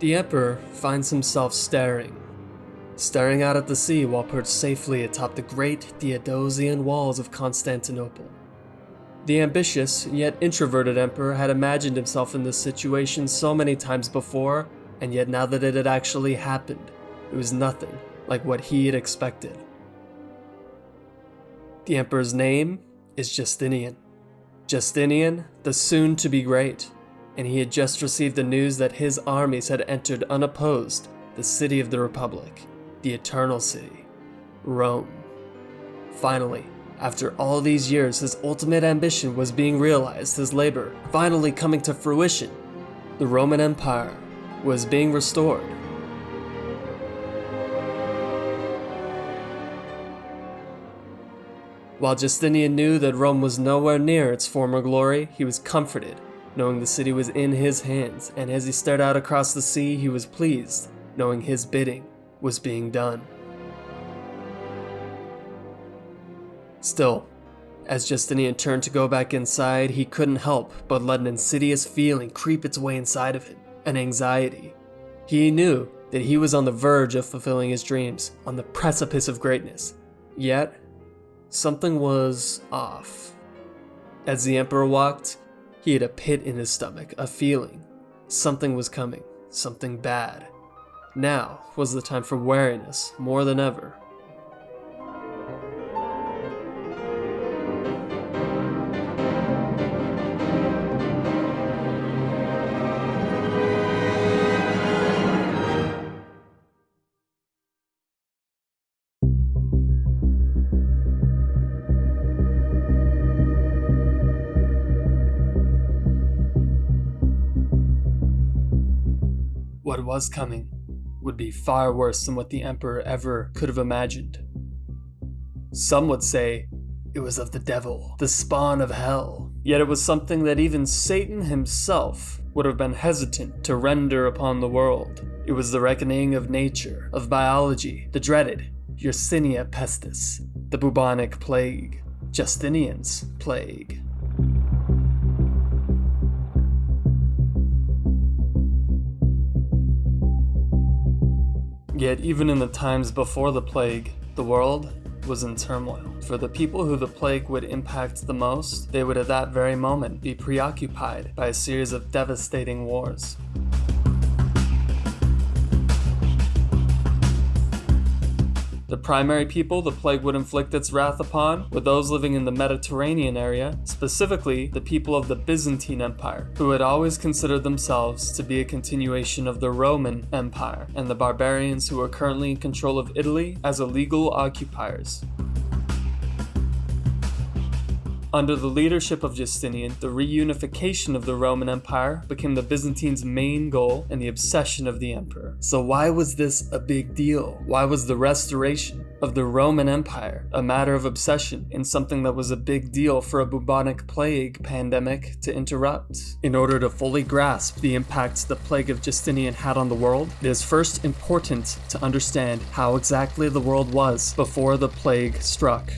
The Emperor finds himself staring. Staring out at the sea while perched safely atop the great Theodosian walls of Constantinople. The ambitious, yet introverted Emperor had imagined himself in this situation so many times before, and yet now that it had actually happened, it was nothing like what he had expected. The Emperor's name is Justinian. Justinian, the soon to be great, and he had just received the news that his armies had entered unopposed the city of the Republic, the Eternal City, Rome. Finally, after all these years, his ultimate ambition was being realized, his labor finally coming to fruition. The Roman Empire was being restored. While Justinian knew that Rome was nowhere near its former glory, he was comforted, knowing the city was in his hands, and as he stared out across the sea, he was pleased, knowing his bidding was being done. Still, as Justinian turned to go back inside, he couldn't help but let an insidious feeling creep its way inside of him, an anxiety. He knew that he was on the verge of fulfilling his dreams, on the precipice of greatness. Yet, Something was off. As the Emperor walked, he had a pit in his stomach, a feeling. Something was coming, something bad. Now was the time for wariness more than ever. What was coming would be far worse than what the Emperor ever could have imagined. Some would say it was of the devil, the spawn of hell. Yet it was something that even Satan himself would have been hesitant to render upon the world. It was the reckoning of nature, of biology, the dreaded Yersinia pestis, the bubonic plague, Justinian's plague. Yet, even in the times before the plague, the world was in turmoil. For the people who the plague would impact the most, they would at that very moment be preoccupied by a series of devastating wars. The primary people the plague would inflict its wrath upon were those living in the Mediterranean area, specifically the people of the Byzantine Empire, who had always considered themselves to be a continuation of the Roman Empire, and the barbarians who were currently in control of Italy as illegal occupiers. Under the leadership of Justinian, the reunification of the Roman Empire became the Byzantines' main goal and the obsession of the emperor. So why was this a big deal? Why was the restoration of the Roman Empire a matter of obsession and something that was a big deal for a bubonic plague pandemic to interrupt? In order to fully grasp the impact the plague of Justinian had on the world, it is first important to understand how exactly the world was before the plague struck.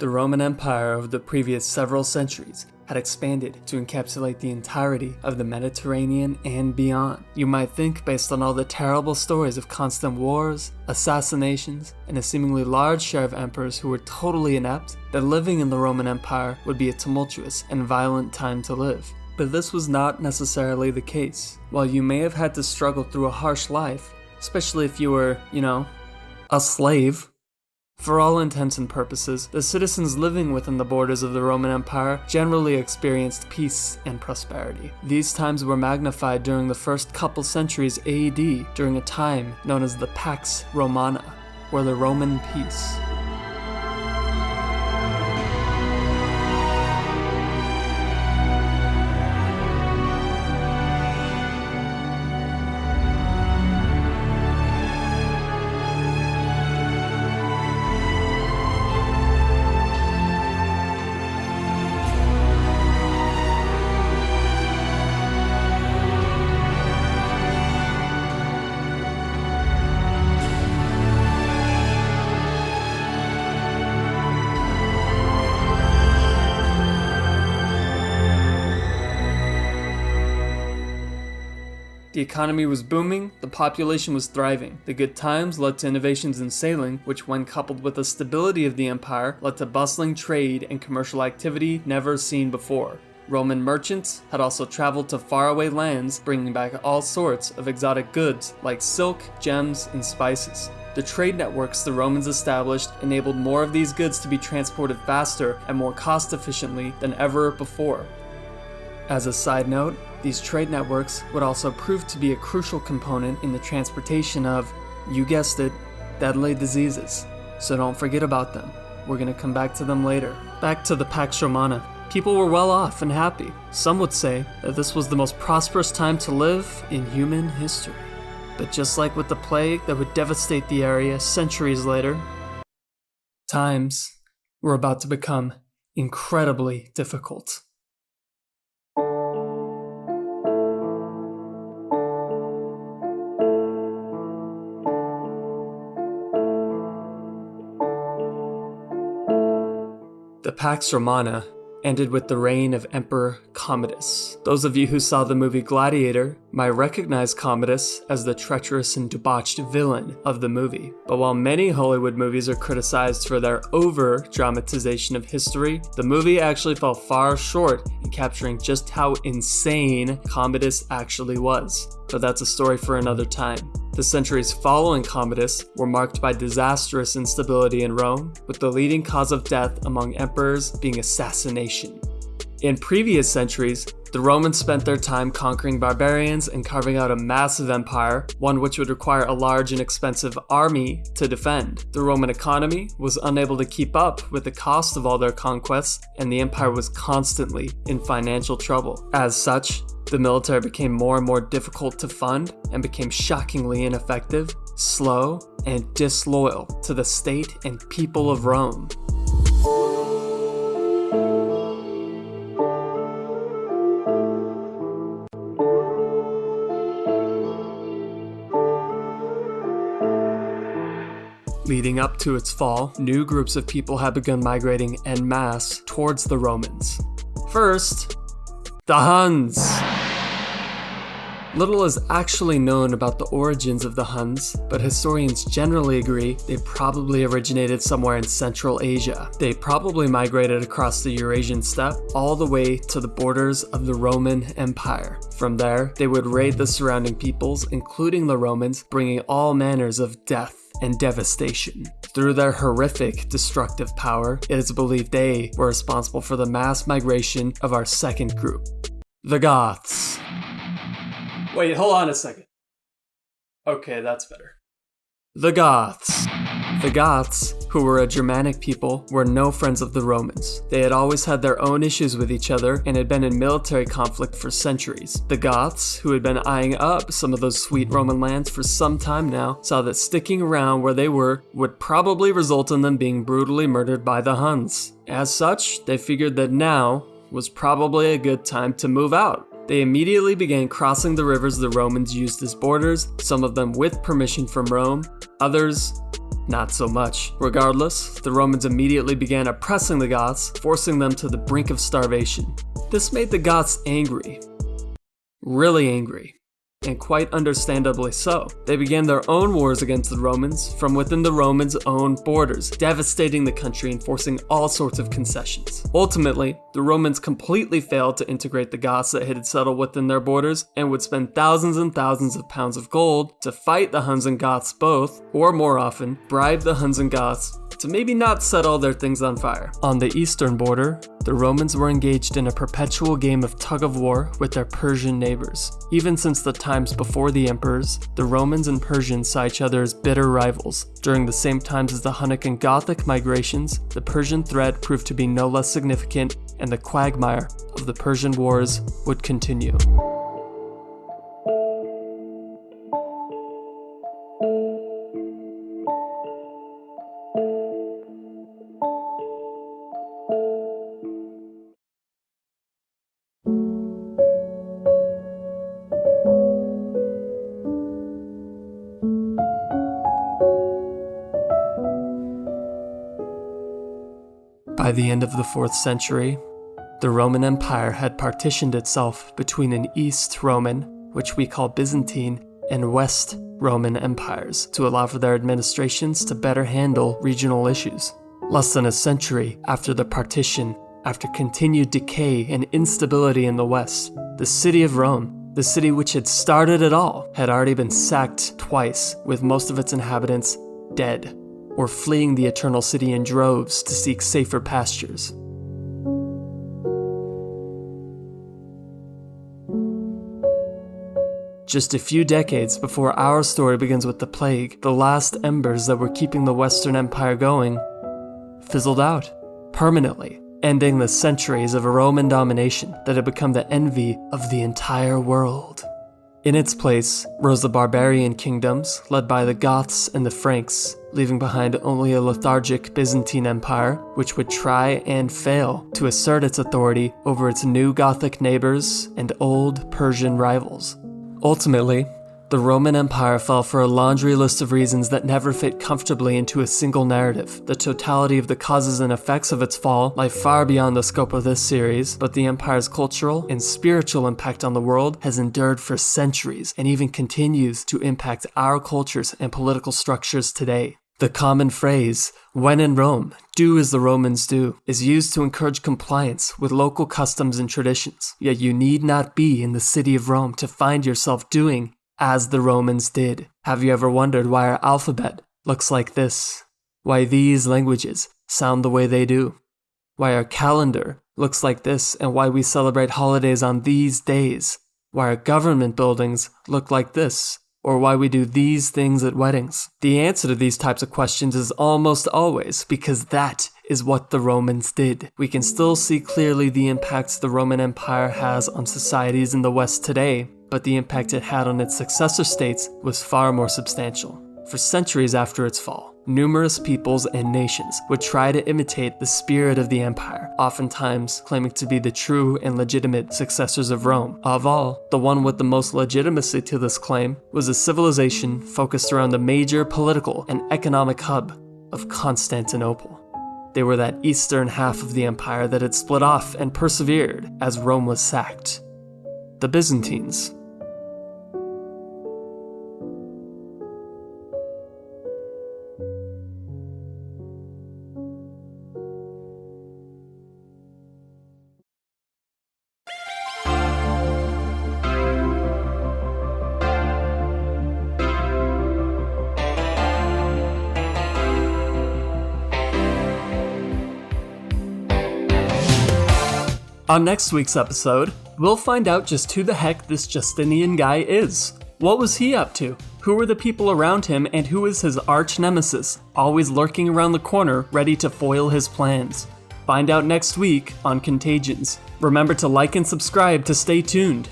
The Roman Empire of the previous several centuries had expanded to encapsulate the entirety of the Mediterranean and beyond. You might think, based on all the terrible stories of constant wars, assassinations, and a seemingly large share of emperors who were totally inept, that living in the Roman Empire would be a tumultuous and violent time to live. But this was not necessarily the case. While you may have had to struggle through a harsh life, especially if you were, you know, a slave, for all intents and purposes, the citizens living within the borders of the Roman Empire generally experienced peace and prosperity. These times were magnified during the first couple centuries AD during a time known as the Pax Romana, or the Roman peace. The economy was booming, the population was thriving. The good times led to innovations in sailing, which, when coupled with the stability of the empire, led to bustling trade and commercial activity never seen before. Roman merchants had also traveled to faraway lands, bringing back all sorts of exotic goods like silk, gems, and spices. The trade networks the Romans established enabled more of these goods to be transported faster and more cost efficiently than ever before. As a side note, these trade networks would also prove to be a crucial component in the transportation of, you guessed it, deadly diseases. So don't forget about them. We're to come back to them later. Back to the Pax Romana. People were well off and happy. Some would say that this was the most prosperous time to live in human history. But just like with the plague that would devastate the area centuries later, times were about to become incredibly difficult. Pax Romana ended with the reign of Emperor Commodus. Those of you who saw the movie Gladiator might recognize Commodus as the treacherous and debauched villain of the movie. But while many Hollywood movies are criticized for their over dramatization of history, the movie actually fell far short in capturing just how insane Commodus actually was. But that's a story for another time. The centuries following Commodus were marked by disastrous instability in Rome, with the leading cause of death among emperors being assassination. In previous centuries, the Romans spent their time conquering barbarians and carving out a massive empire, one which would require a large and expensive army to defend. The Roman economy was unable to keep up with the cost of all their conquests, and the empire was constantly in financial trouble. As such, the military became more and more difficult to fund and became shockingly ineffective, slow, and disloyal to the state and people of Rome. Leading up to its fall, new groups of people had begun migrating en masse towards the Romans. First, the Huns. Little is actually known about the origins of the Huns, but historians generally agree they probably originated somewhere in Central Asia. They probably migrated across the Eurasian steppe all the way to the borders of the Roman Empire. From there, they would raid the surrounding peoples, including the Romans, bringing all manners of death and devastation. Through their horrific destructive power, it is believed they were responsible for the mass migration of our second group, the Goths. Wait, hold on a second. Okay, that's better. The Goths. The Goths, who were a Germanic people, were no friends of the Romans. They had always had their own issues with each other and had been in military conflict for centuries. The Goths, who had been eyeing up some of those sweet Roman lands for some time now, saw that sticking around where they were would probably result in them being brutally murdered by the Huns. As such, they figured that now was probably a good time to move out. They immediately began crossing the rivers the Romans used as borders, some of them with permission from Rome, others not so much. Regardless, the Romans immediately began oppressing the Goths, forcing them to the brink of starvation. This made the Goths angry. Really angry and quite understandably so. They began their own wars against the Romans from within the Romans' own borders, devastating the country and forcing all sorts of concessions. Ultimately, the Romans completely failed to integrate the Goths that had settled within their borders and would spend thousands and thousands of pounds of gold to fight the Huns and Goths both, or more often, bribe the Huns and Goths to maybe not set all their things on fire. On the eastern border, the Romans were engaged in a perpetual game of tug of war with their Persian neighbors. Even since the times before the emperors, the Romans and Persians saw each other as bitter rivals. During the same times as the Hunnic and Gothic migrations, the Persian threat proved to be no less significant, and the quagmire of the Persian Wars would continue. By the end of the 4th century, the Roman Empire had partitioned itself between an East Roman which we call Byzantine, and West Roman empires to allow for their administrations to better handle regional issues. Less than a century after the partition, after continued decay and instability in the West, the city of Rome, the city which had started it all, had already been sacked twice, with most of its inhabitants dead, or fleeing the Eternal City in droves to seek safer pastures. Just a few decades before our story begins with the plague, the last embers that were keeping the Western Empire going fizzled out permanently, ending the centuries of Roman domination that had become the envy of the entire world. In its place rose the barbarian kingdoms led by the Goths and the Franks, leaving behind only a lethargic Byzantine Empire, which would try and fail to assert its authority over its new Gothic neighbors and old Persian rivals. Ultimately, the Roman Empire fell for a laundry list of reasons that never fit comfortably into a single narrative. The totality of the causes and effects of its fall lie far beyond the scope of this series, but the empire's cultural and spiritual impact on the world has endured for centuries and even continues to impact our cultures and political structures today. The common phrase, when in Rome, do as the Romans do, is used to encourage compliance with local customs and traditions. Yet you need not be in the city of Rome to find yourself doing as the Romans did. Have you ever wondered why our alphabet looks like this? Why these languages sound the way they do? Why our calendar looks like this and why we celebrate holidays on these days? Why our government buildings look like this or why we do these things at weddings? The answer to these types of questions is almost always because that is what the Romans did. We can still see clearly the impacts the Roman Empire has on societies in the West today, but the impact it had on its successor states was far more substantial. For centuries after its fall, numerous peoples and nations would try to imitate the spirit of the empire, oftentimes claiming to be the true and legitimate successors of Rome. Of all, the one with the most legitimacy to this claim was a civilization focused around the major political and economic hub of Constantinople. They were that eastern half of the empire that had split off and persevered as Rome was sacked. The Byzantines On next week's episode, we'll find out just who the heck this Justinian guy is. What was he up to? Who were the people around him, and who is his arch nemesis, always lurking around the corner ready to foil his plans? Find out next week on Contagions. Remember to like and subscribe to stay tuned.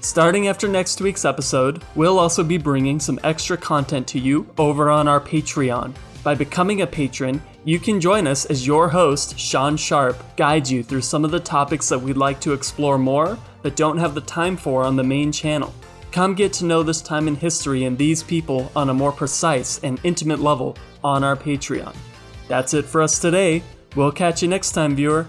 Starting after next week's episode, we'll also be bringing some extra content to you over on our Patreon. By becoming a patron, you can join us as your host, Sean Sharp, guides you through some of the topics that we'd like to explore more, but don't have the time for on the main channel. Come get to know this time in history and these people on a more precise and intimate level on our Patreon. That's it for us today. We'll catch you next time, viewer.